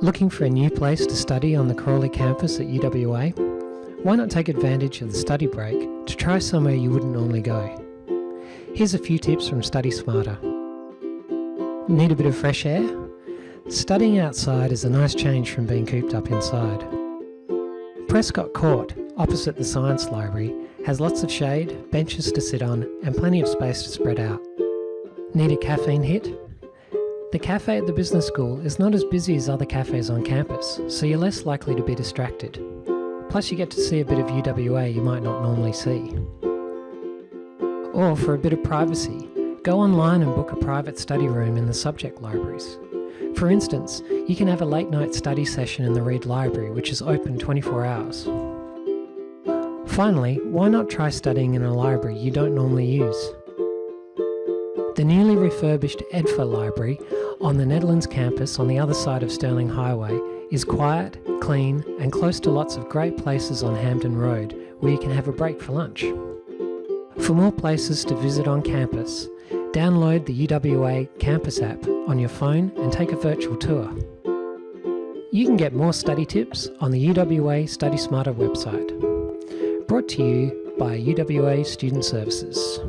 Looking for a new place to study on the Crawley campus at UWA? Why not take advantage of the study break to try somewhere you wouldn't normally go? Here's a few tips from Study Smarter. Need a bit of fresh air? Studying outside is a nice change from being cooped up inside. Prescott Court, opposite the Science Library, has lots of shade, benches to sit on, and plenty of space to spread out. Need a caffeine hit? The cafe at the business school is not as busy as other cafes on campus, so you're less likely to be distracted. Plus, you get to see a bit of UWA you might not normally see. Or for a bit of privacy, go online and book a private study room in the subject libraries. For instance, you can have a late night study session in the Reid Library, which is open 24 hours. Finally, why not try studying in a library you don't normally use? The newly refurbished Edfa Library on the Nedlands campus on the other side of Stirling Highway is quiet, clean, and close to lots of great places on Hampden Road where you can have a break for lunch. For more places to visit on campus, download the UWA Campus app on your phone and take a virtual tour. You can get more study tips on the UWA Study Smarter website. Brought to you by UWA Student Services.